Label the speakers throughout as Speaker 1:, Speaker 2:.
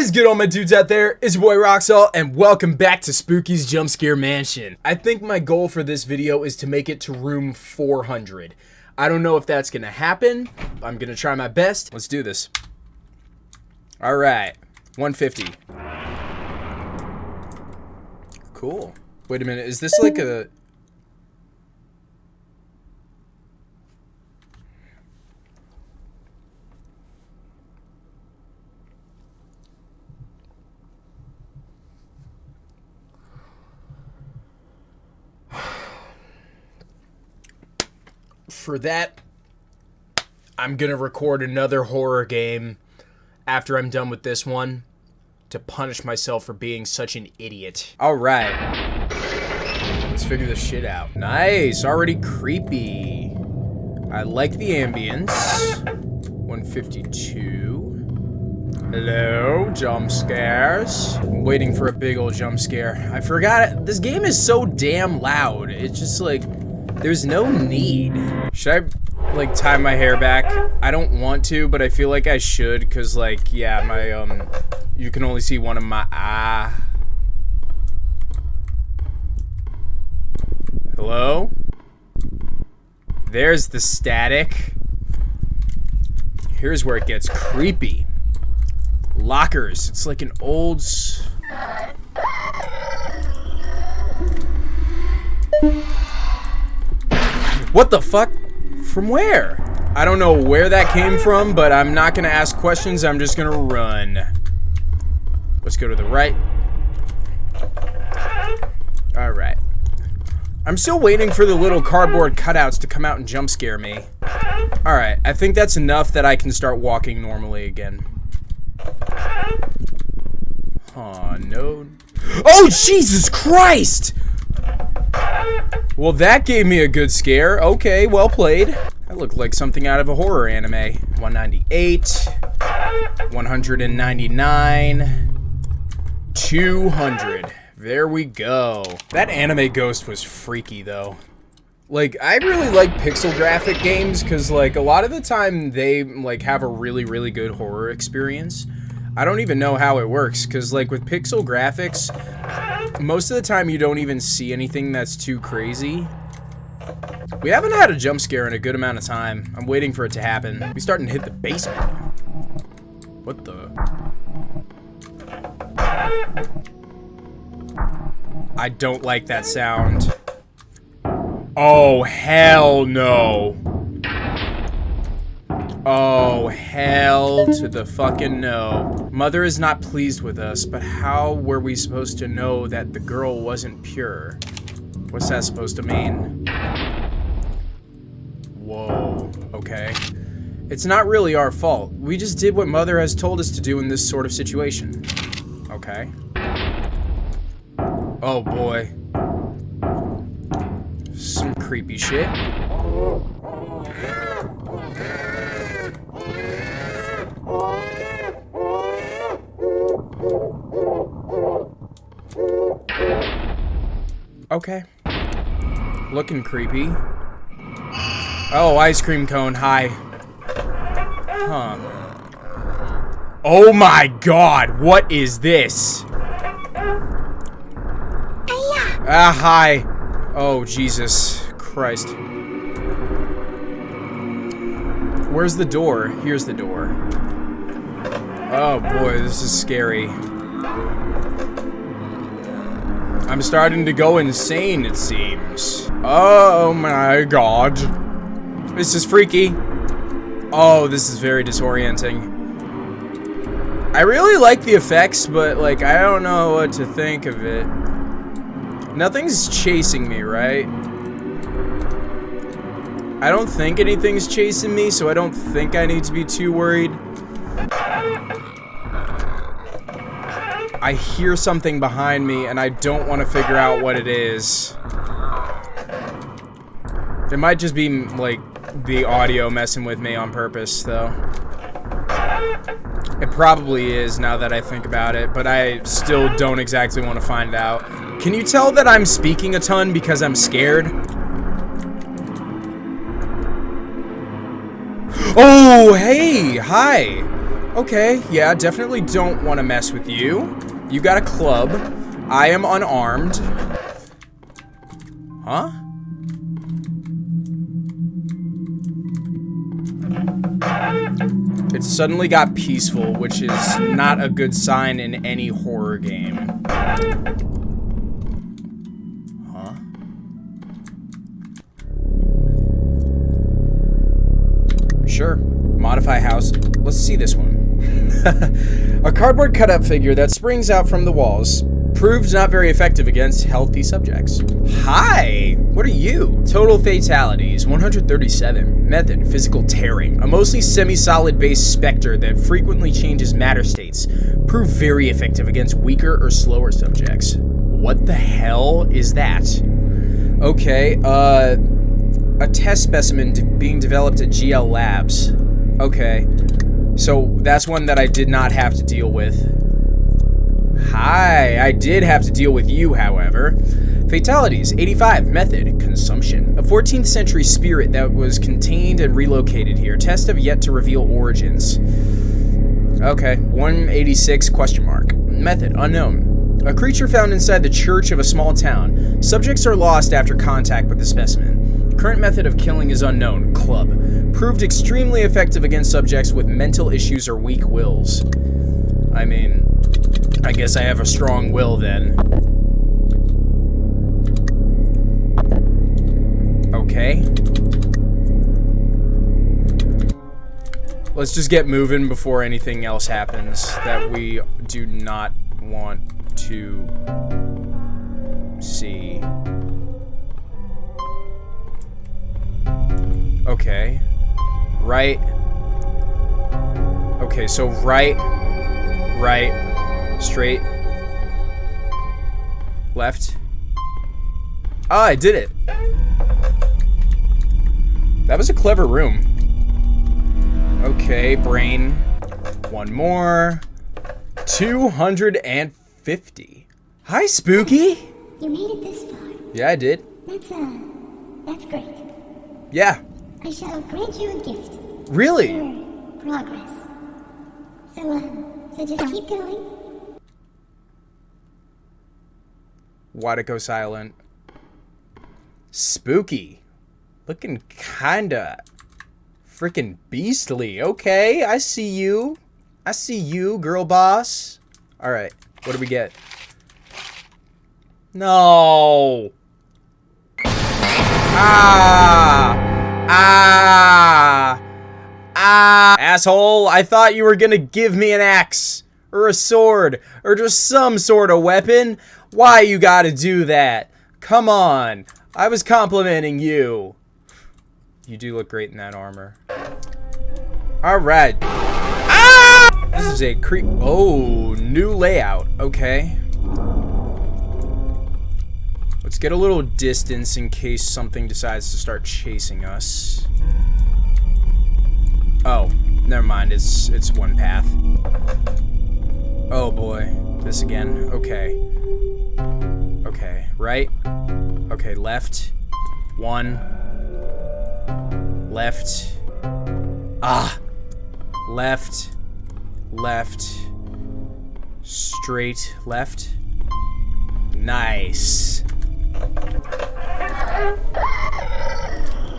Speaker 1: What is good all my dudes out there? It's your boy Roxall and welcome back to Spooky's Jump Scare Mansion. I think my goal for this video is to make it to room 400. I don't know if that's gonna happen. I'm gonna try my best. Let's do this. Alright, 150. Cool. Wait a minute, is this like a... for that, I'm gonna record another horror game after I'm done with this one to punish myself for being such an idiot. Alright. Let's figure this shit out. Nice, already creepy. I like the ambience. 152. Hello, jump scares. I'm waiting for a big old jump scare. I forgot it. This game is so damn loud. It's just like there's no need. Should I, like, tie my hair back? I don't want to, but I feel like I should, because, like, yeah, my, um, you can only see one of my, ah. Hello? There's the static. Here's where it gets creepy. Lockers. It's like an old... What the fuck? From where? I don't know where that came from, but I'm not gonna ask questions, I'm just gonna run. Let's go to the right. Alright. I'm still waiting for the little cardboard cutouts to come out and jump scare me. Alright, I think that's enough that I can start walking normally again. Oh, no. Oh, Jesus Christ! Well, that gave me a good scare. Okay, well played. That looked like something out of a horror anime. 198, 199, 200. There we go. That anime ghost was freaky, though. Like, I really like pixel graphic games, because, like, a lot of the time they, like, have a really, really good horror experience. I don't even know how it works, because, like, with pixel graphics, most of the time you don't even see anything that's too crazy. We haven't had a jump scare in a good amount of time. I'm waiting for it to happen. We starting to hit the basement. What the? I don't like that sound. Oh, hell no. Oh, hell to the fucking no. Mother is not pleased with us, but how were we supposed to know that the girl wasn't pure? What's that supposed to mean? Whoa, okay. It's not really our fault. We just did what Mother has told us to do in this sort of situation. Okay. Oh boy. Some creepy shit. Okay. Looking creepy. Oh, ice cream cone. Hi. Huh. Oh my god, what is this? Ah, hi. Oh, Jesus Christ. Where's the door? Here's the door. Oh boy, this is scary. I'm starting to go insane, it seems. Oh my god. This is freaky. Oh, this is very disorienting. I really like the effects, but, like, I don't know what to think of it. Nothing's chasing me, right? I don't think anything's chasing me, so I don't think I need to be too worried. I hear something behind me and I don't want to figure out what it is. It might just be, like, the audio messing with me on purpose, though. It probably is, now that I think about it, but I still don't exactly want to find out. Can you tell that I'm speaking a ton because I'm scared? Oh, hey! Hi! Okay, yeah, definitely don't want to mess with you. You got a club. I am unarmed. Huh? It suddenly got peaceful, which is not a good sign in any horror game. Huh? Sure. Modify house. Let's see this one. a cardboard cutout figure that springs out from the walls. Proved not very effective against healthy subjects. Hi! What are you? Total fatalities, 137. Method, physical tearing. A mostly semi-solid base specter that frequently changes matter states. Proved very effective against weaker or slower subjects. What the hell is that? Okay, uh... A test specimen being developed at GL Labs. Okay. So that's one that I did not have to deal with. Hi, I did have to deal with you, however. Fatalities, 85, method, consumption. A 14th century spirit that was contained and relocated here. Test have yet to reveal origins. Okay, 186, question mark. Method, unknown. A creature found inside the church of a small town. Subjects are lost after contact with the specimen. Current method of killing is unknown. Club. Proved extremely effective against subjects with mental issues or weak wills. I mean, I guess I have a strong will then. Okay. Let's just get moving before anything else happens that we do not want to see. Okay. Right. Okay, so right, right, straight, left. Ah, I did it. That was a clever room. Okay, brain. One more. 250. Hi, Spooky.
Speaker 2: You made it this far.
Speaker 1: Yeah, I did.
Speaker 2: That's, uh, that's great.
Speaker 1: Yeah.
Speaker 2: I shall grant you a gift
Speaker 1: Really?
Speaker 2: progress. So, uh, so just keep going.
Speaker 1: Why'd it go silent? Spooky. Looking kinda freaking beastly. Okay, I see you. I see you, girl boss. Alright, what do we get? No! Ah! Ah! Ah! Asshole, I thought you were gonna give me an axe. Or a sword. Or just some sort of weapon. Why you gotta do that? Come on. I was complimenting you. You do look great in that armor. Alright. Ah! This is a creep. Oh, new layout. Okay. Let's get a little distance in case something decides to start chasing us. Oh, never mind. It's it's one path. Oh boy, this again. Okay. Okay, right. Okay, left. One. Left. Ah. Left. Left. Straight left. Nice.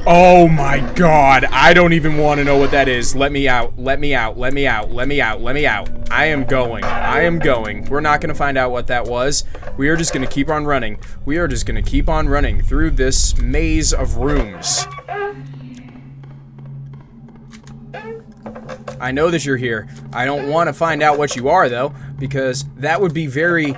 Speaker 1: Oh my god, I don't even want to know what that is. Let me out, let me out, let me out, let me out, let me out. I am going, I am going. We're not going to find out what that was. We are just going to keep on running. We are just going to keep on running through this maze of rooms. I know that you're here. I don't want to find out what you are, though, because that would be very,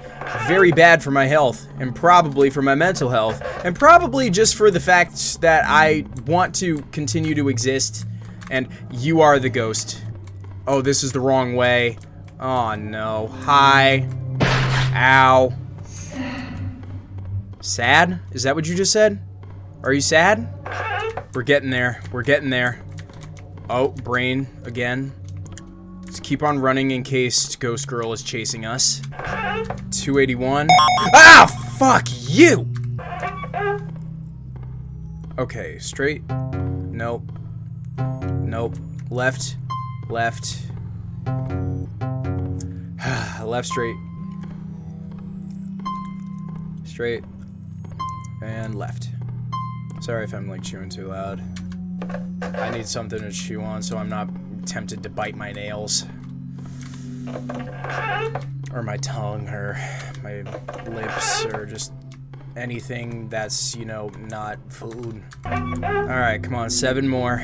Speaker 1: very bad for my health, and probably for my mental health, and probably just for the fact that I want to continue to exist, and you are the ghost. Oh, this is the wrong way. Oh, no. Hi. Ow. Sad? Is that what you just said? Are you sad? We're getting there. We're getting there. Oh, brain again. Keep on running in case Ghost Girl is chasing us. 281. Ah, fuck you! Okay, straight. Nope. Nope. Left. Left. Left straight. Straight. And left. Sorry if I'm like chewing too loud. I need something to chew on so I'm not tempted to bite my nails. Or my tongue or my lips or just anything that's, you know, not food. Alright, come on, seven more.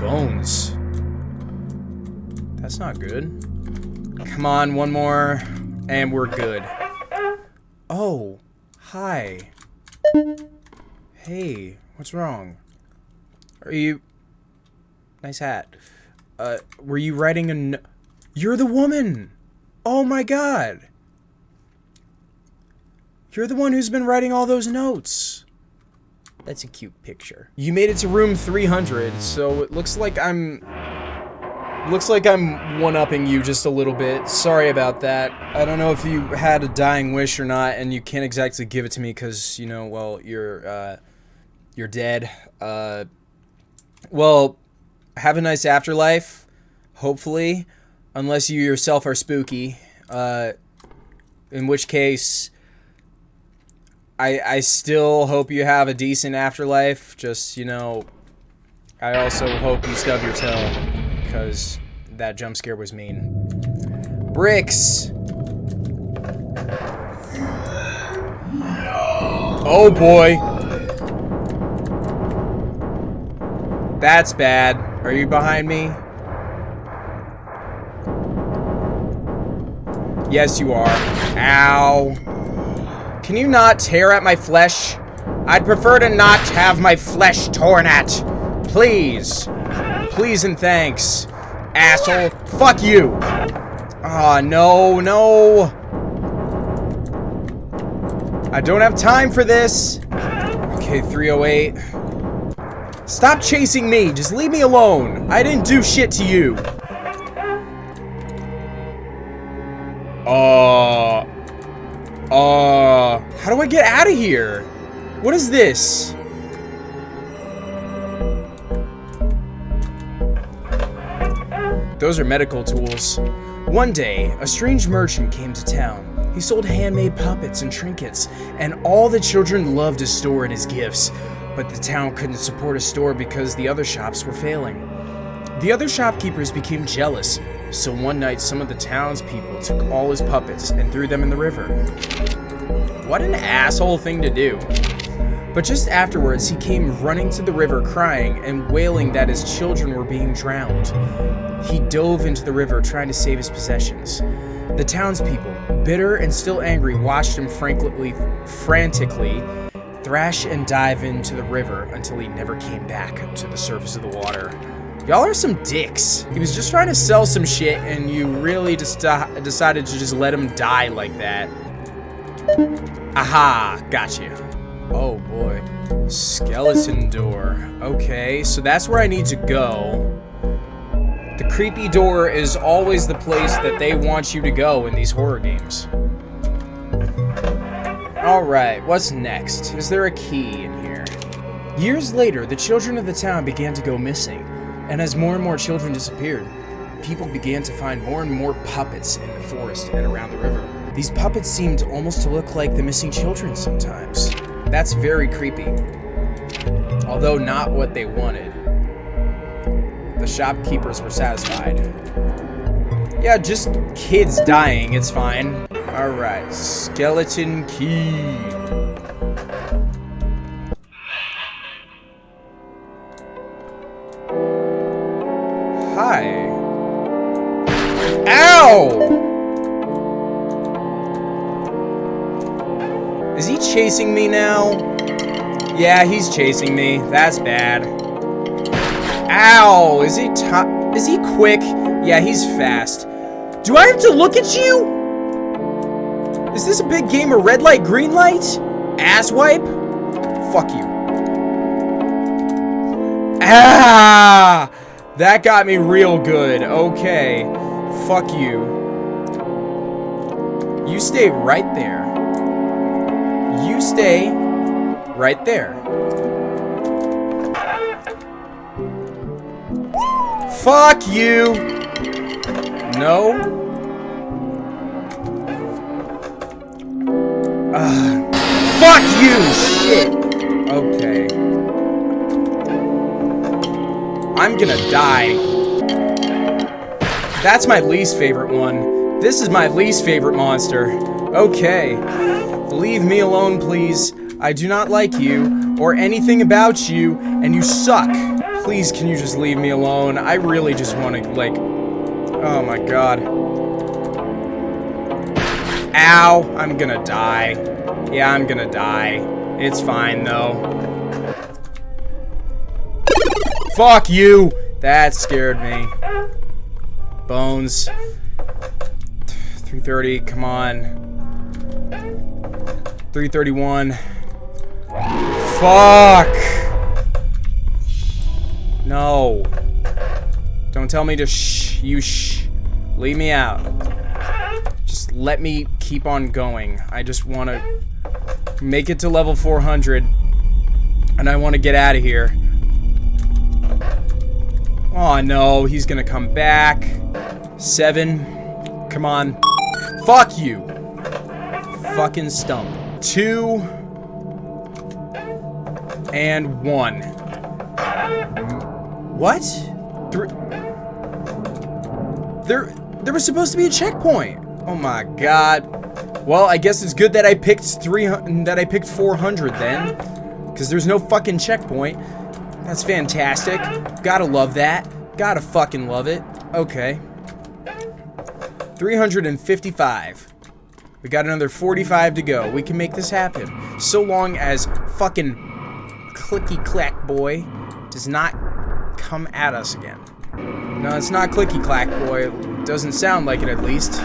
Speaker 1: Bones. That's not good. Come on, one more, and we're good. Oh, hi. Hey, what's wrong? Are you... Nice hat. Uh, were you writing a... No You're the woman! Oh my god! You're the one who's been writing all those notes. That's a cute picture. You made it to room 300, so it looks like I'm... Looks like I'm one-upping you just a little bit. Sorry about that. I don't know if you had a dying wish or not, and you can't exactly give it to me because, you know, well, you're, uh, you're dead. Uh, well, have a nice afterlife, hopefully, unless you yourself are spooky. Uh, in which case, I, I still hope you have a decent afterlife. Just, you know, I also hope you stub your toe, because that jump scare was mean. Bricks! Oh boy! That's bad. Are you behind me? Yes, you are. Ow. Can you not tear at my flesh? I'd prefer to not have my flesh torn at. Please. Please and thanks. Asshole. Fuck you. Ah, oh, no, no. I don't have time for this. Okay, 308. Stop chasing me. Just leave me alone. I didn't do shit to you. Uh... Uh... How do I get out of here? What is this? Those are medical tools. One day, a strange merchant came to town. He sold handmade puppets and trinkets, and all the children loved to store in his gifts. But the town couldn't support a store because the other shops were failing. The other shopkeepers became jealous, so one night some of the townspeople took all his puppets and threw them in the river. What an asshole thing to do. But just afterwards, he came running to the river crying and wailing that his children were being drowned. He dove into the river trying to save his possessions. The townspeople, bitter and still angry, watched him frankly, frantically thrash and dive into the river until he never came back to the surface of the water. Y'all are some dicks. He was just trying to sell some shit and you really just uh, decided to just let him die like that. Aha, gotcha. Oh boy. Skeleton door. Okay, so that's where I need to go. The creepy door is always the place that they want you to go in these horror games. Alright, what's next? Is there a key in here? Years later, the children of the town began to go missing, and as more and more children disappeared, people began to find more and more puppets in the forest and around the river. These puppets seemed almost to look like the missing children sometimes. That's very creepy. Although not what they wanted. The shopkeepers were satisfied. Yeah, just kids dying, it's fine. Alright, skeleton key. Hi. Ow! Is he chasing me now? Yeah, he's chasing me. That's bad. Ow! Is he top? is he quick? Yeah, he's fast. Do I have to look at you? Is this a big game of red light, green light? Ass wipe? Fuck you. Ah! That got me real good. Okay. Fuck you. You stay right there. You stay right there. Fuck you! No? Ugh. Fuck you! Shit! Okay. I'm gonna die. That's my least favorite one. This is my least favorite monster. Okay. Leave me alone, please. I do not like you, or anything about you, and you suck. Please, can you just leave me alone? I really just want to, like... Oh my god. Ow! I'm gonna die. Yeah, I'm gonna die. It's fine, though. Fuck you! That scared me. Bones. 330, come on. 331. Fuck! No. Don't tell me to shh. You shh. Leave me out. Just let me keep on going. I just want to make it to level 400. And I want to get out of here. Oh no, he's gonna come back. Seven. Come on. Fuck you. Fucking stump. Two. And one. What? Three. There, there was supposed to be a checkpoint. Oh my god. Well, I guess it's good that I picked 300, that I picked 400 then. Because there's no fucking checkpoint. That's fantastic. Gotta love that. Gotta fucking love it. Okay. 355. We got another 45 to go. We can make this happen. So long as fucking clicky clack boy does not come at us again. No, it's not clicky clack boy. It doesn't sound like it at least.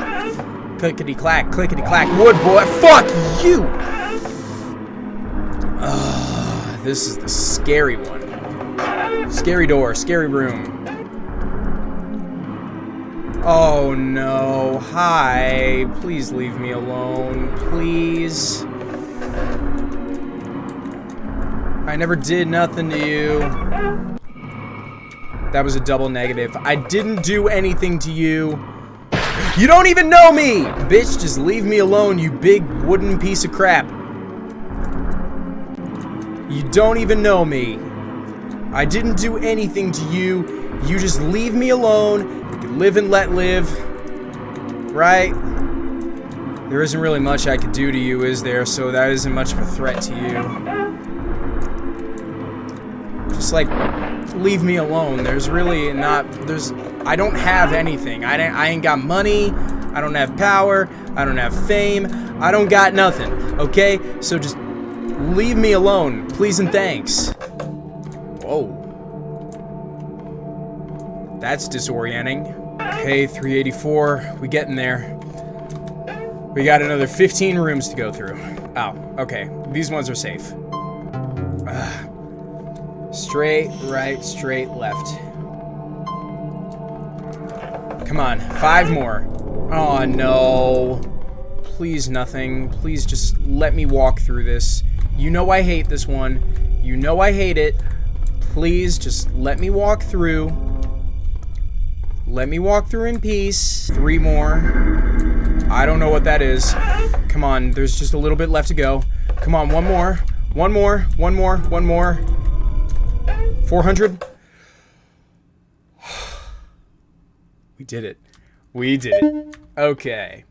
Speaker 1: Clickety clack, clickety clack, wood boy. Fuck you! This is the scary one. Scary door, scary room. Oh no. Hi. Please leave me alone. Please. I never did nothing to you. That was a double negative. I didn't do anything to you. You don't even know me! Bitch, just leave me alone, you big wooden piece of crap. You don't even know me. I didn't do anything to you. You just leave me alone. You can live and let live. Right? There isn't really much I could do to you, is there? So that isn't much of a threat to you. Just like, leave me alone. There's really not, there's, I don't have anything. I, I ain't got money. I don't have power. I don't have fame. I don't got nothing. Okay? So just leave me alone. Please and thanks. Whoa. That's disorienting. Okay, 384. We getting there. We got another 15 rooms to go through. Oh, okay. These ones are safe. Ugh. Straight, right, straight, left. Come on, five more. Oh, no. Please nothing. Please just let me walk through this. You know I hate this one. You know I hate it. Please just let me walk through. Let me walk through in peace. Three more. I don't know what that is. Come on, there's just a little bit left to go. Come on, one more. One more. One more. One more. 400. We did it. We did it. Okay.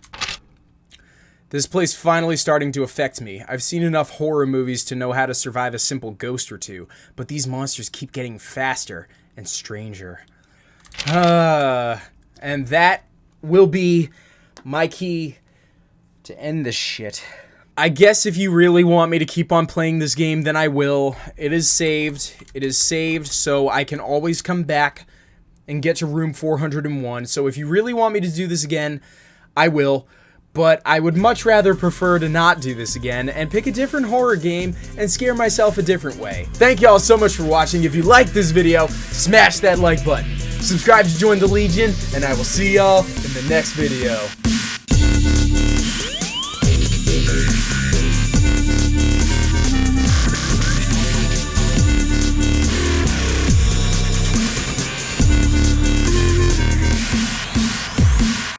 Speaker 1: This place finally starting to affect me. I've seen enough horror movies to know how to survive a simple ghost or two, but these monsters keep getting faster and stranger. Uh, and that will be my key to end this shit. I guess if you really want me to keep on playing this game, then I will. It is saved. It is saved, so I can always come back and get to room 401. So if you really want me to do this again, I will but I would much rather prefer to not do this again and pick a different horror game and scare myself a different way. Thank y'all so much for watching. If you liked this video, smash that like button. Subscribe to join the Legion, and I will see y'all in the next video.